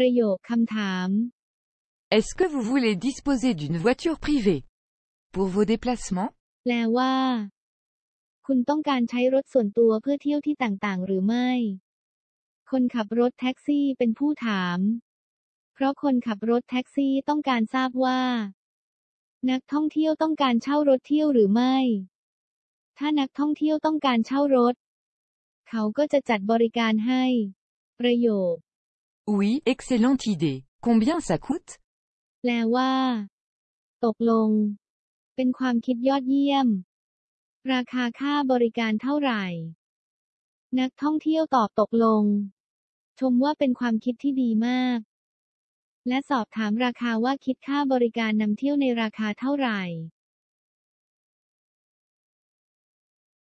ประโยคคำถาม Est-ce que vous voulez disposer d'une voiture privée pour vos déplacements แปลว่า คุณต้องการใช้รถส่วนตัวเพื่อเที่ยวที่ต่างๆ หรือไม่ คนขับรถแท็กซี่เป็นผู้ถาม เพราะคนขับรถแท็กซี่ต้องการทราบว่า นักท่องเที่ยวต้องการเช่ารถเที่ยวหรือไม่ ถ้านักท่องเที่ยวต้องการเช่ารถ เขาก็จะจัดบริการให้ ประโยค Oui, excellente idée. Combien ça coûte แปลว่า ตกลง เป็นความคิดยอดเยี่ยม ราคาค่าบริการเท่าไหร่ นักท่องเที่ยวตอบตกลง ชมว่าเป็นความคิดที่ดีมาก และสอบถามราคาว่าคิดค่าบริการนำเที่ยวในราคาเท่าไหร่